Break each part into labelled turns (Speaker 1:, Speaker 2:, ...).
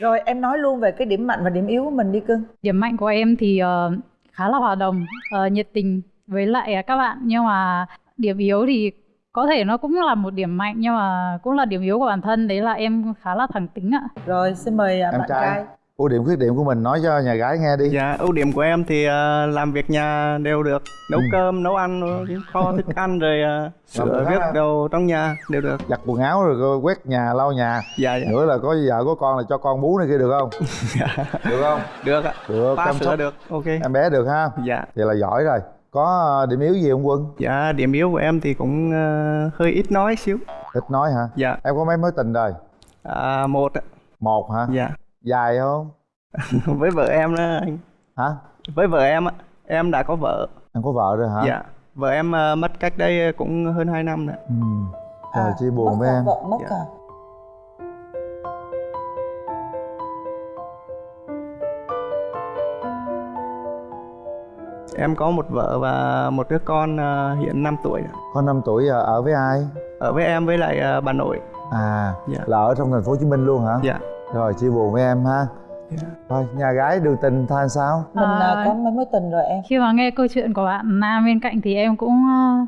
Speaker 1: rồi em nói luôn về cái điểm mạnh và điểm yếu của mình đi cưng.
Speaker 2: Điểm mạnh của em thì uh, khá là hòa đồng uh, nhiệt tình với lại các bạn. Nhưng mà điểm yếu thì có thể nó cũng là một điểm mạnh nhưng mà cũng là điểm yếu của bản thân. Đấy là em khá là thẳng tính ạ.
Speaker 1: Rồi xin mời à,
Speaker 3: em
Speaker 1: bạn
Speaker 3: trai.
Speaker 1: trai
Speaker 3: ưu điểm khuyết điểm của mình nói cho nhà gái nghe đi.
Speaker 4: Dạ, ưu điểm của em thì ờ, làm việc nhà đều được. Nấu
Speaker 3: Ừ.
Speaker 4: cơm, nấu ăn, kho thức ăn rồi uh, sửa viết đồ trong nhà đều được.
Speaker 3: Giặt quần áo rồi quét nhà lau nhà.
Speaker 4: Dạ, dạ,
Speaker 3: nữa là có vợ có con là cho con bú này kia được không?
Speaker 4: Dạ.
Speaker 3: được không?
Speaker 4: Được ạ.
Speaker 3: Được chăm
Speaker 4: sữa
Speaker 3: sóc
Speaker 4: được, ok.
Speaker 3: em bé được ha?
Speaker 4: Dạ,
Speaker 3: vậy là giỏi rồi. Có ờ, điểm yếu gì không quân?
Speaker 4: Dạ, điểm yếu của em thì cũng ờ, hơi ít nói xíu.
Speaker 3: Ít nói hả?
Speaker 4: Dạ,
Speaker 3: em có mấy mối tình rồi?
Speaker 4: À, một ạ.
Speaker 3: một hả?
Speaker 4: Dạ,
Speaker 3: dài không?
Speaker 4: Với vợ em đó anh.
Speaker 3: Hả?
Speaker 4: Với vợ em ạ, em đã có vợ.
Speaker 3: Em có vợ rồi hả?
Speaker 4: Dạ, vợ em ờ, mất cách đây cũng hơn 2 năm rồi.
Speaker 3: Ừ. rồi chia buồn
Speaker 1: mất
Speaker 3: với
Speaker 1: à,
Speaker 3: em.
Speaker 1: vợ mất
Speaker 4: Dạ.
Speaker 1: à
Speaker 4: Em có một vợ và một đứa con ờ, hiện 5 tuổi rồi.
Speaker 3: con 5 tuổi ờ, ở với ai?
Speaker 4: Ở với em với lại ờ, bà nội.
Speaker 3: À
Speaker 4: Dạ.
Speaker 3: là ở trong thành phố hồ chí minh luôn hả?
Speaker 4: Dạ,
Speaker 3: rồi chia buồn với em ha.
Speaker 4: Dạ.
Speaker 3: thôi nhà gái đường tình tha sao?
Speaker 1: Mình à,
Speaker 2: À,
Speaker 1: có mấy mối tình rồi em.
Speaker 2: Khi mà nghe câu chuyện của bạn nam bên cạnh thì em cũng ờ,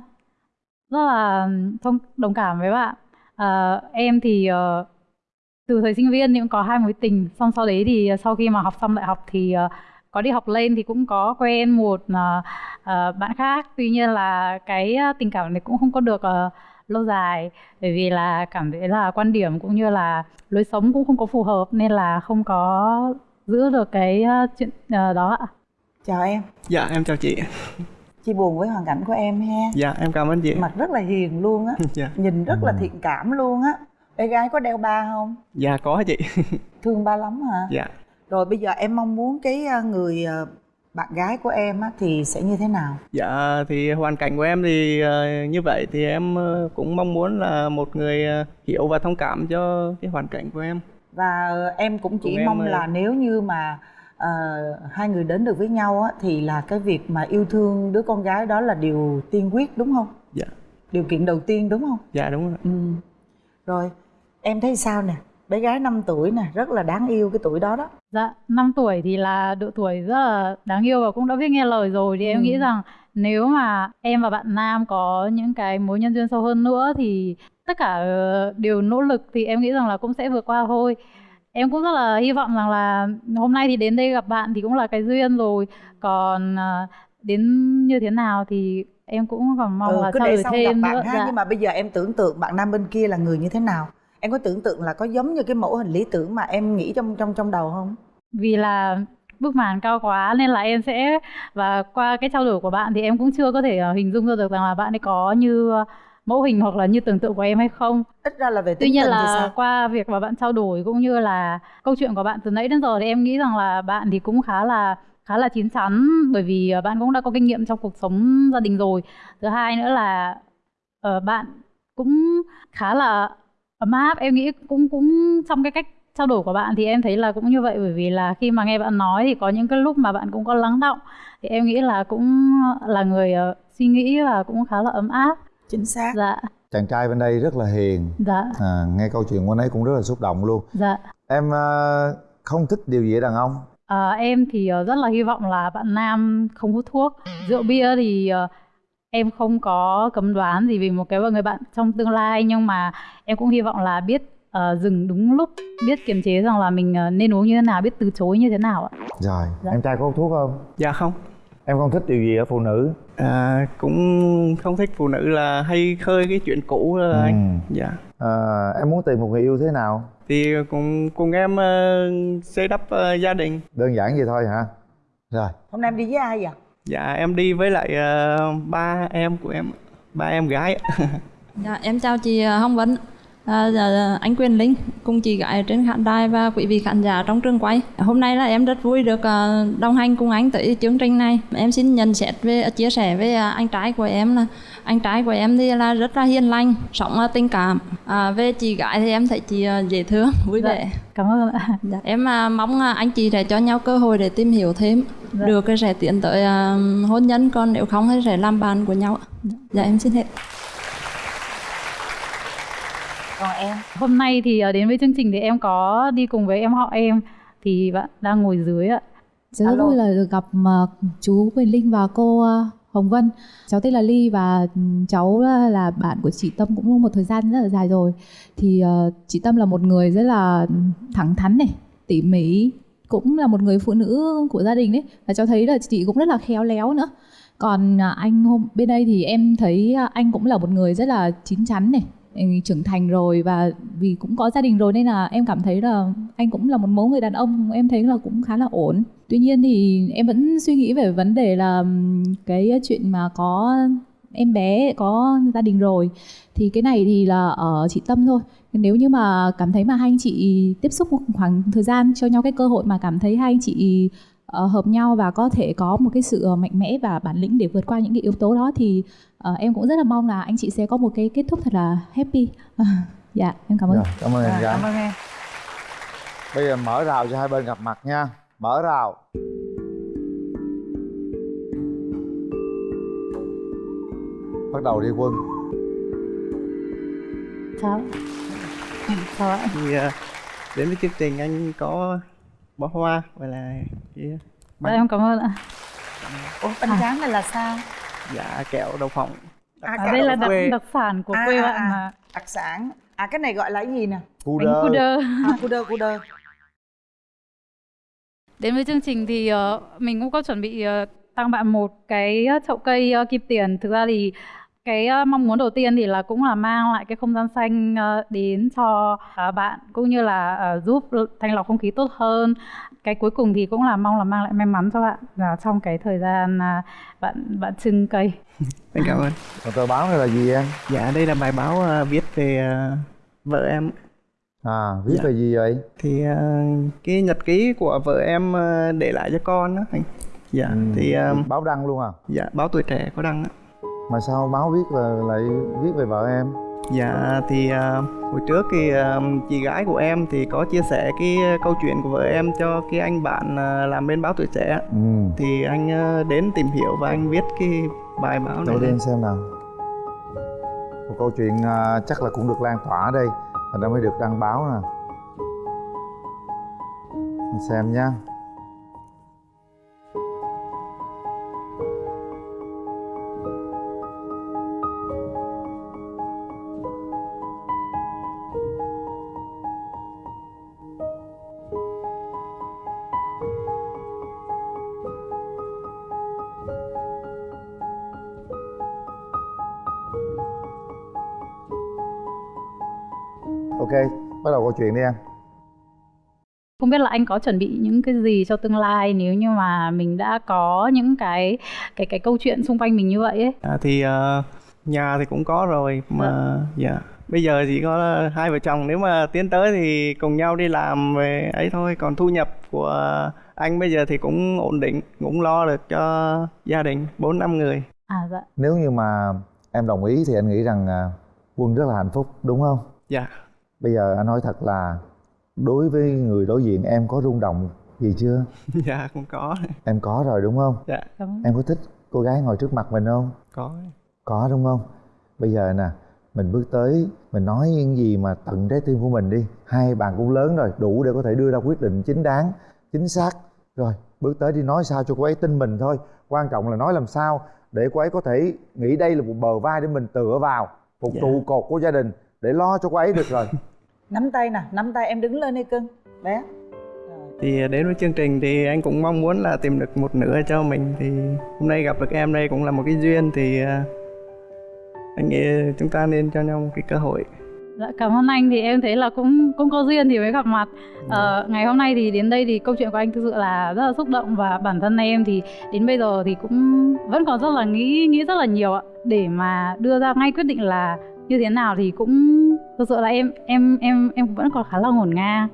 Speaker 2: rất là thông đồng cảm với bạn. Ờ, em thì ờ, từ thời sinh viên thì cũng có hai mối tình. Xong sau đấy thì sau khi mà học xong đại học thì ờ, có đi học lên thì cũng có quen một ờ, ờ, bạn khác. Tuy nhiên là cái ờ, tình cảm này cũng không có được ờ, lâu dài. Bởi vì là cảm thấy là quan điểm cũng như là lối sống cũng không có phù hợp nên là không có giữ được cái ờ, chuyện ờ, đó ạ.
Speaker 1: Chào em.
Speaker 4: Dạ, em chào chị.
Speaker 1: Chia buồn với hoàn cảnh của em ha.
Speaker 4: Dạ, em cảm ơn chị.
Speaker 1: Mặt rất là hiền luôn á.
Speaker 4: Dạ,
Speaker 1: nhìn rất là
Speaker 3: Ừ.
Speaker 1: thiện cảm luôn á. Bé gái có đeo ba không?
Speaker 4: Dạ có chị.
Speaker 1: Thương ba lắm hả?
Speaker 4: Dạ.
Speaker 1: Rồi bây giờ em mong muốn cái à, người bạn gái của em á thì sẽ như thế nào
Speaker 4: Dạ thì hoàn cảnh của em thì ờ, như vậy thì em ờ, cũng mong muốn là một người ờ, hiểu và thông cảm cho cái hoàn cảnh của em.
Speaker 1: và em cũng chỉ
Speaker 4: Cùng em,
Speaker 1: mong
Speaker 4: ờ,
Speaker 1: là nếu như mà ờ, hai người đến được với nhau á thì là cái việc mà yêu thương đứa con gái đó là điều tiên quyết đúng không
Speaker 4: Dạ.
Speaker 1: điều kiện đầu tiên đúng không
Speaker 4: Dạ đúng rồi.
Speaker 1: ừ. rồi em thấy sao nè bé gái 5 tuổi nè rất là đáng yêu cái tuổi đó đó
Speaker 2: Dạ, 5 tuổi thì là độ tuổi rất là đáng yêu và cũng đã biết nghe lời rồi thì
Speaker 1: Ừ.
Speaker 2: em nghĩ rằng nếu mà em và bạn nam có những cái mối nhân duyên sâu hơn nữa thì tất cả ờ, đều nỗ lực thì em nghĩ rằng là cũng sẽ vượt qua thôi. Em cũng rất là hy vọng rằng là hôm nay thì đến đây gặp bạn thì cũng là cái duyên rồi. Còn ờ, đến như thế nào thì em cũng còn mong
Speaker 1: ừ,
Speaker 2: là
Speaker 1: cứ để xong gặp
Speaker 2: thêm
Speaker 1: bạn
Speaker 2: nữa.
Speaker 1: ha
Speaker 2: Dạ.
Speaker 1: nhưng mà bây giờ em tưởng tượng bạn nam bên kia là người như thế nào em có tưởng tượng là có giống như cái mẫu hình lý tưởng mà em nghĩ trong trong trong đầu không
Speaker 2: vì là bức màn cao quá nên là em sẽ và qua cái trao đổi của bạn thì em cũng chưa có thể ờ, hình dung ra được rằng là bạn ấy có như ờ, mẫu hình hoặc là như tưởng tượng của em hay không.
Speaker 1: ít ra là về
Speaker 2: Tuy nhiên
Speaker 1: tình thì
Speaker 2: là
Speaker 1: sao
Speaker 2: qua việc mà bạn trao đổi cũng như là câu chuyện của bạn từ nãy đến giờ thì em nghĩ rằng là bạn thì cũng khá là khá là chín chắn bởi vì ờ, bạn cũng đã có kinh nghiệm trong cuộc sống gia đình rồi. Thứ hai nữa là bạn cũng khá là ấm áp em nghĩ cũng cũng trong cái cách trao đổi của bạn thì em thấy là cũng như vậy bởi vì là khi mà nghe bạn nói thì có những cái lúc mà bạn cũng có lắng động. Thì em nghĩ là cũng là người ờ, suy nghĩ và cũng khá là ấm áp.
Speaker 1: Chính xác.
Speaker 2: Dạ.
Speaker 3: Chàng trai bên đây rất là hiền.
Speaker 2: Dạ.
Speaker 3: À, nghe câu chuyện của anh ấy cũng rất là xúc động luôn.
Speaker 2: Dạ.
Speaker 3: Em ờ, không thích điều gì ở đàn ông?
Speaker 2: À, em thì rất là hy vọng là bạn nam không hút thuốc. Rượu bia thì em không có cấm đoán gì vì một cái người bạn trong tương lai nhưng mà em cũng hy vọng là biết ờ, dừng đúng lúc biết kiềm chế rằng là mình ờ, nên uống như thế nào biết từ chối như thế nào ạ
Speaker 3: rồi
Speaker 2: Dạ.
Speaker 3: em trai có hút thuốc không
Speaker 4: Dạ không.
Speaker 3: em không thích điều gì ở phụ nữ
Speaker 4: À, cũng không thích phụ nữ là hay khơi cái chuyện cũ anh.
Speaker 3: Ừ.
Speaker 4: Dạ.
Speaker 3: à, em muốn tìm một người yêu thế nào
Speaker 4: Thì cùng cùng em ờ, xây đắp ờ, gia đình.
Speaker 3: đơn giản vậy thôi hả rồi
Speaker 1: hôm nay em đi với ai vậy
Speaker 4: Dạ em đi với lại uh, ba em của em, ba em gái.
Speaker 5: Dạ, em chào chị ờ, Hồng Vân, à, dạ, anh Quyền Linh cùng chị gái trên khán đài và quý vị khán giả trong trường quay. Hôm nay là em rất vui được ờ, đồng hành cùng anh tới chương trình này. Em xin nhận xét về chia sẻ với ờ, anh trai của em là anh trai của em thì là rất là hiền lành, sống tình cảm. À, về chị gái thì em thấy chị dễ thương, vui
Speaker 2: Dạ.
Speaker 5: vẻ.
Speaker 2: cảm ơn ạ
Speaker 5: Dạ, em à, mong à, anh chị sẽ cho nhau cơ hội để tìm hiểu thêm
Speaker 2: Dạ.
Speaker 5: được cái sẽ tiến tới à, hôn nhân còn nếu không thì sẽ làm bạn của nhau dạ em xin hết
Speaker 1: còn em
Speaker 2: Hôm nay thì ờ, đến với chương trình thì em có đi cùng với em họ em thì bạn đang ngồi dưới ạ.
Speaker 6: Cháu rất
Speaker 1: Alo.
Speaker 6: vui là được gặp ờ, chú Quyền Linh và cô ờ, Hồng Vân. Cháu tên là Ly và ừm, cháu là bạn của chị Tâm cũng một thời gian rất là dài rồi. Thì chị Tâm là một người rất là thẳng thắn này, tỉ mỉ, cũng là một người phụ nữ của gia đình đấy. Và cháu thấy là chị cũng rất là khéo léo nữa. Còn anh hôm bên đây thì em thấy anh cũng là một người rất là chín chắn này, ừ, trưởng thành rồi và vì cũng có gia đình rồi nên là em cảm thấy là anh cũng là một mẫu người đàn ông, em thấy là cũng khá là ổn. Tuy nhiên thì em vẫn suy nghĩ về vấn đề là cái chuyện mà có em bé, có gia đình rồi thì cái này thì là ở chị Tâm thôi. Nếu như mà cảm thấy mà hai anh chị tiếp xúc một khoảng thời gian cho nhau cái cơ hội mà cảm thấy hai anh chị ờ, hợp nhau và có thể có một cái sự ờ, mạnh mẽ và bản lĩnh để vượt qua những cái yếu tố đó thì ờ, em cũng rất là mong là anh chị sẽ có một cái kết thúc thật là happy. dạ, em cảm ơn.
Speaker 3: Rồi, cảm ơn em
Speaker 1: à,
Speaker 3: gái
Speaker 1: cảm ơn em
Speaker 3: bây giờ mở rào cho hai bên gặp mặt nha mở rào bắt đầu đi quân
Speaker 2: Chào. Chào ạ.
Speaker 4: thì đến với chương trình anh có bó hoa gọi là cái
Speaker 2: Dạ, em cảm ơn ạ.
Speaker 1: ủa bánh tráng này là sao
Speaker 4: dạ kẹo đậu phộng
Speaker 1: À,
Speaker 2: À, đây là đặc,
Speaker 4: quê.
Speaker 2: đặc sản của
Speaker 1: À,
Speaker 2: quê
Speaker 1: à,
Speaker 2: bạn
Speaker 1: à.
Speaker 2: mà.
Speaker 1: đặc sản à cái này gọi là cái gì nè
Speaker 3: cu
Speaker 2: Bánh
Speaker 3: đơ
Speaker 2: cu đơ.
Speaker 1: à cu đơ cu đơ
Speaker 2: Đến với chương trình thì ờ, mình cũng có chuẩn bị ờ, tặng bạn một cái ờ, chậu cây ờ, kim tiền. Thực ra thì cái ờ, mong muốn đầu tiên thì là cũng là mang lại cái không gian xanh ờ, đến cho ờ, bạn cũng như là ờ, giúp thanh lọc không khí tốt hơn. Cái cuối cùng thì cũng là mong là mang lại may mắn cho bạn là trong cái thời gian à, bạn bạn trưng cây.
Speaker 4: anh cảm ơn
Speaker 3: còn tờ báo này là gì em?
Speaker 4: Dạ đây là bài báo ờ, viết về ờ, vợ em.
Speaker 3: À viết
Speaker 4: Dạ.
Speaker 3: về gì vậy?
Speaker 4: Thì ờ, cái nhật ký của vợ em ờ, để lại cho con đó anh. Dạ
Speaker 3: Ừ,
Speaker 4: thì ờ,
Speaker 3: báo đăng luôn à?
Speaker 4: dạ báo tuổi trẻ có đăng á
Speaker 3: mà sao báo viết là lại viết về vợ em?
Speaker 4: Dạ thì à, hồi trước thì à, chị gái của em thì có chia sẻ cái à, câu chuyện của vợ em cho cái anh bạn à, làm bên báo tuổi trẻ.
Speaker 3: Ừ.
Speaker 4: Thì anh à, đến tìm hiểu và anh viết cái bài báo này
Speaker 3: Để đi xem nào. Một câu chuyện à, chắc là cũng được lan tỏa ở đây. Thành ra mới được đăng báo nè. Mình xem nha Ok, bắt đầu câu chuyện đi em
Speaker 2: Không biết là anh có chuẩn bị những cái gì cho tương lai nếu như mà mình đã có những cái cái cái câu chuyện xung quanh mình như vậy ấy.
Speaker 4: À, thì à, nhà thì cũng có rồi mà dạ bây giờ chỉ có hai vợ chồng nếu mà tiến tới thì cùng nhau đi làm về ấy thôi còn thu nhập của anh bây giờ thì cũng ổn định cũng lo được cho gia đình bốn năm người
Speaker 2: À dạ.
Speaker 3: Nếu như mà em đồng ý thì anh nghĩ rằng à, Quân rất là hạnh phúc đúng không?
Speaker 4: dạ
Speaker 3: Bây giờ anh nói thật là Đối với người đối diện em có rung động gì chưa?
Speaker 4: dạ cũng có
Speaker 3: Em có rồi đúng không?
Speaker 4: dạ
Speaker 2: Cảm ơn.
Speaker 3: Em có thích cô gái ngồi trước mặt mình không?
Speaker 4: có
Speaker 3: Có đúng không? Bây giờ nè, mình bước tới, mình nói những gì mà tận trái tim của mình đi. Hai bạn cũng lớn rồi, đủ để có thể đưa ra quyết định chính đáng, chính xác. Rồi, bước tới đi nói sao cho cô ấy tin mình thôi. Quan trọng là nói làm sao để cô ấy có thể nghĩ đây là một bờ vai để mình tựa vào, một
Speaker 4: Dạ.
Speaker 3: trụ cột của gia đình để lo cho cô ấy được rồi.
Speaker 1: nắm tay nè nắm tay em đứng lên đi cưng bé.
Speaker 4: Thì đến với chương trình thì anh cũng mong muốn là tìm được một nửa cho mình. Thì hôm nay gặp được em đây cũng là một cái duyên. Thì à, anh nghĩ chúng ta nên cho nhau một cái cơ hội.
Speaker 2: Dạ, cảm ơn anh. Thì em thấy là cũng cũng có duyên thì mới gặp mặt. Ờ, ngày hôm nay thì đến đây thì câu chuyện của anh thực sự là rất là xúc động và bản thân em thì đến bây giờ thì cũng vẫn còn rất là nghĩ nghĩ rất là nhiều ạ. Để mà đưa ra ngay quyết định là như thế nào thì cũng thực sự là em em em em vẫn còn khá là ngổn ngang.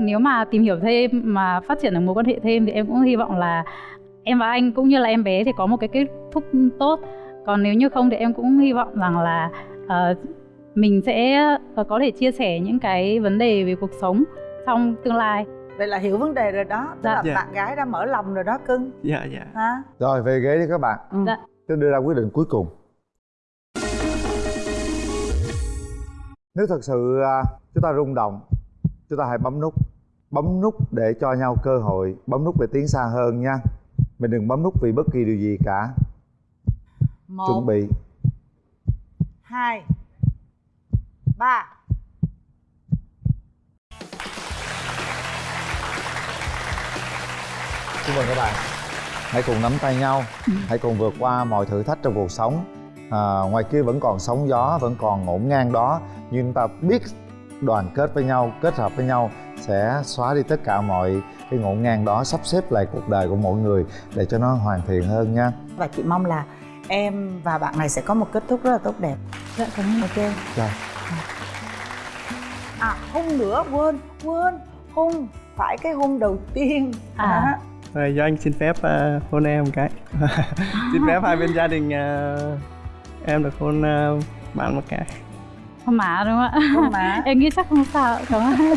Speaker 2: Nếu mà tìm hiểu thêm mà phát triển được mối quan hệ thêm thì em cũng hy vọng là em và anh cũng như là em bé thì có một cái kết thúc tốt. Còn nếu như không thì em cũng hy vọng rằng là ờ, mình sẽ ờ, có thể chia sẻ những cái vấn đề về cuộc sống trong tương lai
Speaker 1: vậy là hiểu vấn đề rồi đó tức
Speaker 2: Dạ.
Speaker 1: là
Speaker 4: Dạ.
Speaker 1: bạn gái đã mở lòng rồi đó cưng
Speaker 4: dạ dạ
Speaker 1: ha
Speaker 3: Rồi, về ghế đi các bạn.
Speaker 1: ừ.
Speaker 2: Dạ.
Speaker 3: Tôi đưa ra quyết định cuối cùng. Nếu thật sự à, chúng ta rung động chúng ta hãy bấm nút bấm nút để cho nhau cơ hội bấm nút để tiến xa hơn nha. Mình đừng bấm nút vì bất kỳ điều gì cả.
Speaker 1: Một
Speaker 3: chuẩn bị.
Speaker 1: hai ba.
Speaker 3: Chúc mừng các bạn. Hãy cùng nắm tay nhau. Hãy cùng vượt qua mọi thử thách trong cuộc sống à, Ngoài kia vẫn còn sóng gió Vẫn còn ngổn ngang đó. Nhưng ta biết đoàn kết với nhau Kết hợp với nhau Sẽ xóa đi tất cả mọi cái ngổn ngang đó Sắp xếp lại cuộc đời của mỗi người Để cho nó hoàn thiện hơn nha.
Speaker 1: Và chị mong là em và bạn này sẽ có một kết thúc rất là tốt đẹp.
Speaker 2: Dạ cảm ơn
Speaker 1: ok
Speaker 3: Rồi
Speaker 1: à hôn nữa quên quên hôn phải cái hôn đầu tiên.
Speaker 2: À.
Speaker 1: Đó.
Speaker 4: rồi do anh xin phép uh, hôn em một cái. Xin phép hai bên gia đình uh, em được hôn uh, bạn một cái.
Speaker 2: Không má đúng không ạ?
Speaker 1: Hôn má.
Speaker 2: Em nghĩ chắc không sao cảm ơn